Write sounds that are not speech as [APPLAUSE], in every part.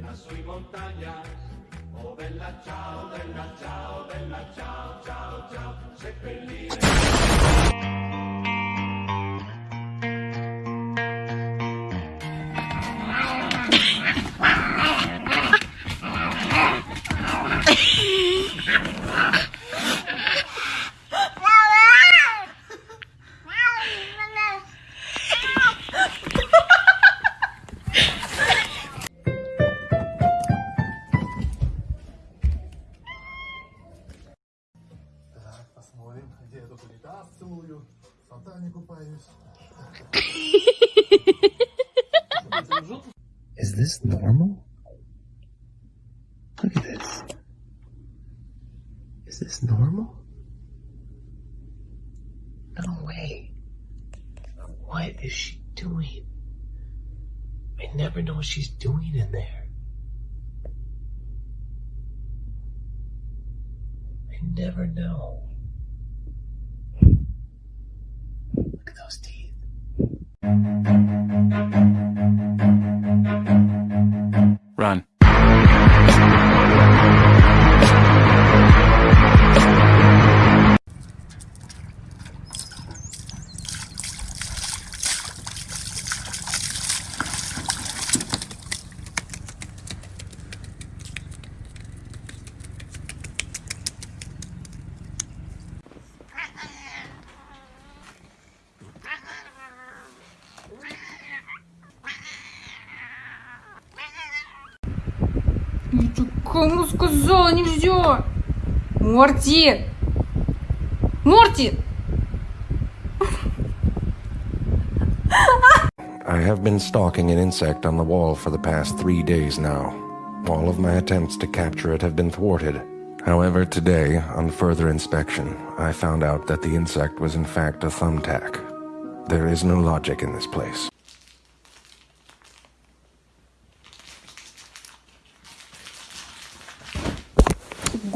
lassù in montagna. Oh bella ciao, bella ciao, bella ciao, ciao, ciao, seppellire. в фонтане купаюсь. [LAUGHS] Is this normal? Look at this. Is this normal? No way. What is she doing? I never know what she's doing in there. I never know. Those teeth. Run. кому сказала нельзя? Морти! Морти! [LAUGHS] I have been stalking an insect on the wall for the past three days now. All of my attempts to capture it have been thwarted. However, today, on further inspection, I found out that the insect was in fact a thumbtack. There is no logic in this place.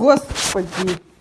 Господи! [LAUGHS]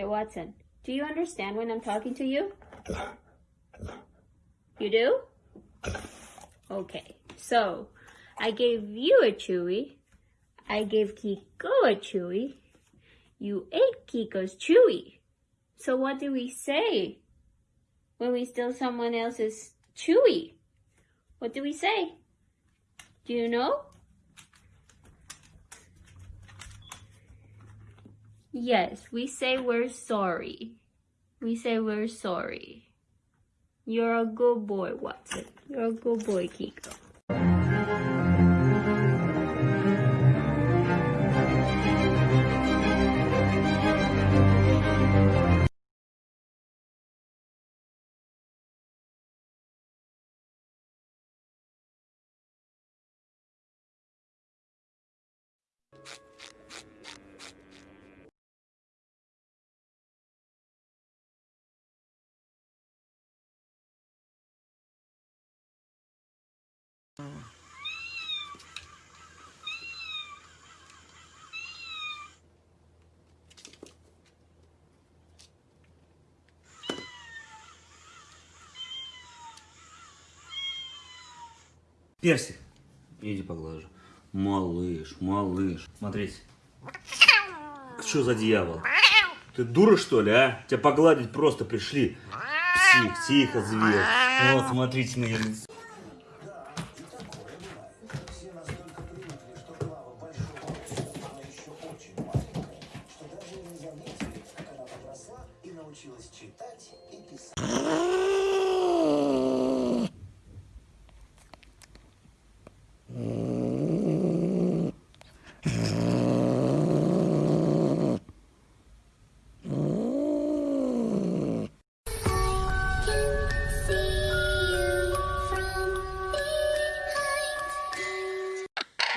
Hey, Watson, do you understand when I'm talking to you? You do? Okay, so I gave you a chewy. I gave Kiko a chewy. You ate Kiko's chewy. So what do we say when we steal someone else's chewy? What do we say? Do you know? Yes, we say we're sorry. We say we're sorry. You're a good boy, Watson. You're a good boy, Kiko. Перси. Иди поглажу. Малыш, малыш. Смотрите. Что за дьявол? Ты дура, что ли, а? Тебя погладить просто пришли. Псих, тихо, зверь. Вот, смотрите на ее лицо. научилась читать и писать.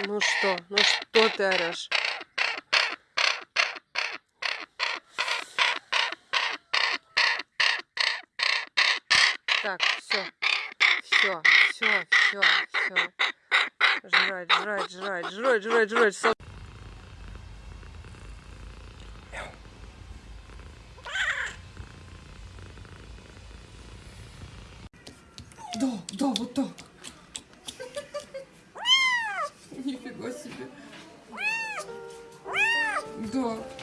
Ну что, ну что ты орешь? Так, все, все, все, все, все. Жрать, жрать, жрать, жрать, жрать, жрать. Сол- Да, да, вот так. [LAUGHS] Нифига себе. Да.